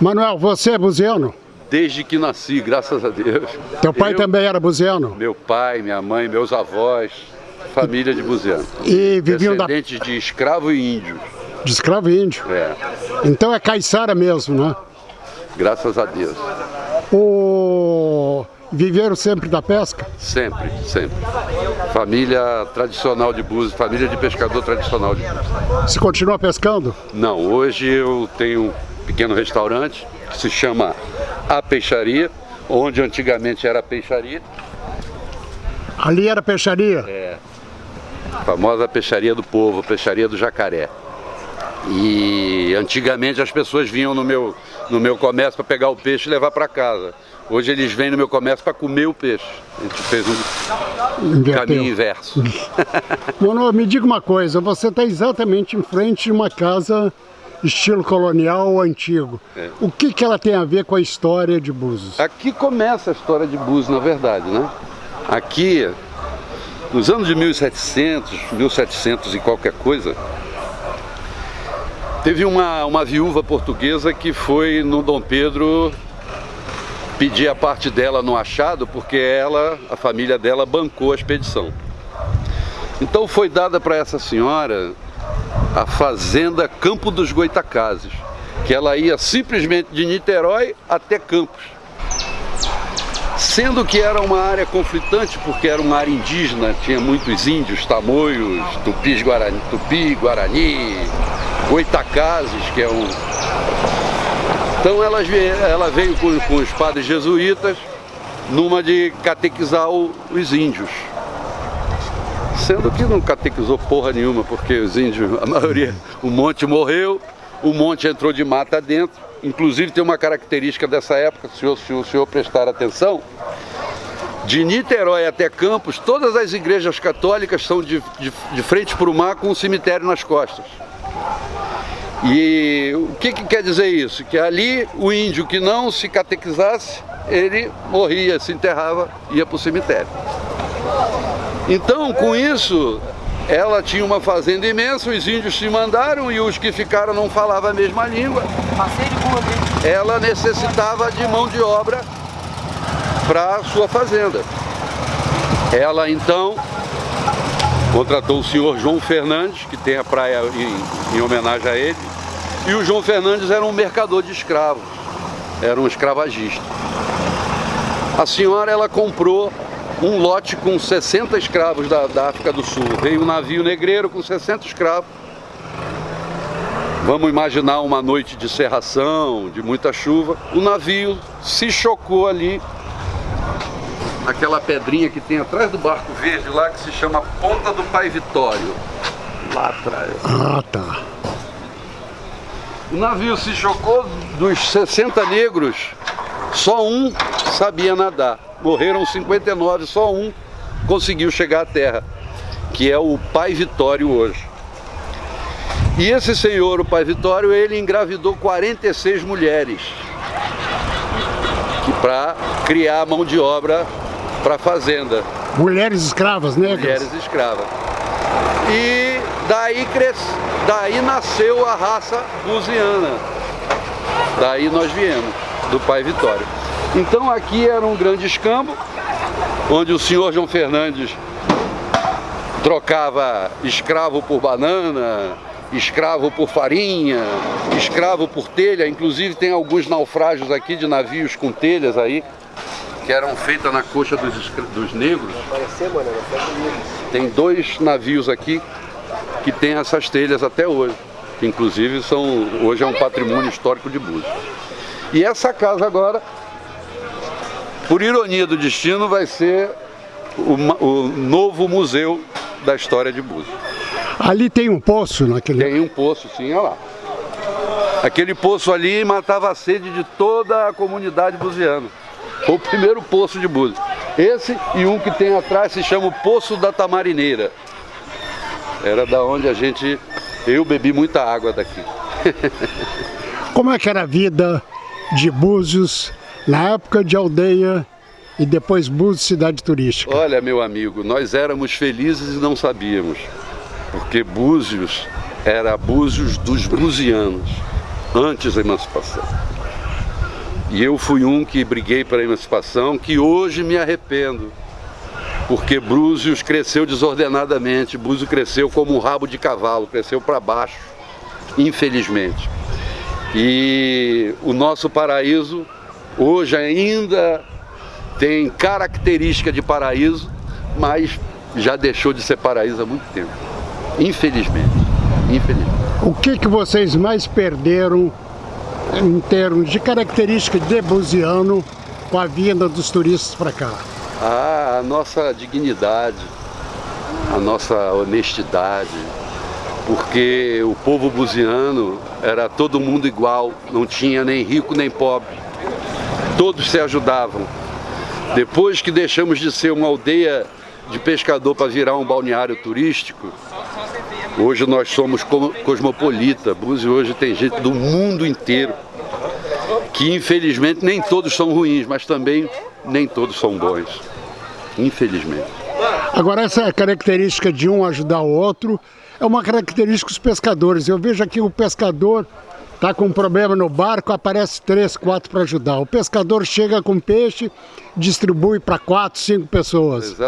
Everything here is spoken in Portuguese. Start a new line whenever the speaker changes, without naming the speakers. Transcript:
Manuel, você é buziano?
Desde que nasci, graças a Deus.
Teu pai
Eu,
também era buziano?
Meu pai, minha mãe, meus avós, família de buziano.
E viviam da,
Descendentes de escravo e índio.
de escravo e índio.
É,
Então é caiçara mesmo, né?
graças a Deus.
O... Viveram sempre da pesca?
Sempre, sempre. Família tradicional de Búzios, família de pescador tradicional de Búzios.
Se continua pescando?
Não, hoje eu tenho pequeno restaurante que se chama A Peixaria, onde antigamente era a peixaria,
Ali era peixaria?
É. a famosa peixaria do povo, a peixaria do jacaré. E antigamente as pessoas vinham no meu, no meu comércio para pegar o peixe e levar para casa. Hoje eles vêm no meu comércio para comer o peixe. A gente fez um
Inverteu.
caminho inverso.
Mano, me diga uma coisa, você está exatamente em frente de uma casa estilo colonial antigo.
É.
O que, que ela tem a ver com a história de Búzios?
Aqui começa a história de Búzios, na verdade, né? Aqui, nos anos de 1700, 1700 e qualquer coisa, teve uma, uma viúva portuguesa que foi no Dom Pedro pedir a parte dela no achado, porque ela, a família dela, bancou a expedição. Então foi dada para essa senhora a fazenda Campo dos Goitacazes, que ela ia simplesmente de Niterói até Campos. Sendo que era uma área conflitante, porque era uma área indígena, tinha muitos índios, tamoios, tupis, guarani, tupi, guarani, goitacazes, que é um... Então ela, vie- ela veio com, com os padres jesuítas numa de catequizar os índios. Sendo que não catequizou porra nenhuma, porque os índios, a maioria, o monte morreu, o monte entrou de mata dentro. Inclusive tem uma característica dessa época, se o, se o senhor prestar atenção, de Niterói até Campos, todas as igrejas católicas são de, de, de frente para o mar com um cemitério nas costas. E o que, que quer dizer isso? Que ali o índio que não se catequizasse, ele morria, se enterrava, ia para o cemitério. Então, com isso, ela tinha uma fazenda imensa, os índios se mandaram e os que ficaram não falavam a mesma língua. Ela necessitava de mão de obra para sua fazenda. Ela então contratou o senhor João Fernandes, que tem a praia em, em homenagem a ele, e o João Fernandes era um mercador de escravos, era um escravagista. A senhora ela comprou um lote com 60 escravos da, da África do Sul. Veio um navio negreiro com 60 escravos. Vamos imaginar uma noite de serração, de muita chuva. O navio se chocou ali. Aquela pedrinha que tem atrás do barco verde lá, que se chama Ponta do Pai Vitório. Lá atrás.
Ah, tá.
O navio se chocou dos 60 negros, só um sabia nadar. Morreram 59, só um conseguiu chegar à terra, que é o Pai Vitório hoje. E esse senhor, o Pai Vitório, ele engravidou 46 mulheres para criar mão de obra para a fazenda
Mulheres escravas negras?
mulheres escravas. E daí, cres... daí nasceu a raça lusiana. Daí nós viemos, do pai Vitório. Então aqui era um grande escambo, onde o senhor João Fernandes trocava escravo por banana, escravo por farinha, escravo por telha. Inclusive tem alguns naufrágios aqui de navios com telhas aí, que eram feitas na coxa dos, dos negros. Tem dois navios aqui que tem essas telhas até hoje, que inclusive são hoje é um patrimônio histórico de Búzios. E essa casa agora, por ironia do destino, vai ser o, o novo museu da história de Búzios.
Ali tem um poço naquele.
Tem um poço, sim, olha lá. Aquele poço ali matava a sede de toda a comunidade buziana. Foi o primeiro poço de Búzios. Esse e um que tem atrás se chama o Poço da Tamarineira. Era da onde a gente, eu bebi muita água daqui.
Como é que era a vida de Búzios na época de aldeia e depois Búzios cidade turística?
Olha, meu amigo, nós éramos felizes e não sabíamos, porque Búzios era Búzios dos buzianos, antes da emancipação. E eu fui um que briguei pela emancipação, que hoje me arrependo. Porque Búzios cresceu desordenadamente, Búzios cresceu como um rabo de cavalo, cresceu para baixo, infelizmente. E o nosso paraíso hoje ainda tem característica de paraíso, mas já deixou de ser paraíso há muito tempo. Infelizmente. Infelizmente.
O que, que vocês mais perderam em termos de característica de buziano com a vinda dos turistas para cá?
Ah, a nossa dignidade, a nossa honestidade, porque o povo buziano era todo mundo igual, não tinha nem rico nem pobre, todos se ajudavam. Depois que deixamos de ser uma aldeia de pescador para virar um balneário turístico, hoje nós somos cosmopolita. Búzios hoje tem gente do mundo inteiro, que infelizmente nem todos são ruins, mas também nem todos são bons, infelizmente.
Agora essa característica de um ajudar o outro é uma característica dos pescadores. Eu vejo aqui o pescador Tá com um problema no barco, aparece três, quatro para ajudar. O pescador chega com peixe, distribui para quatro, cinco pessoas.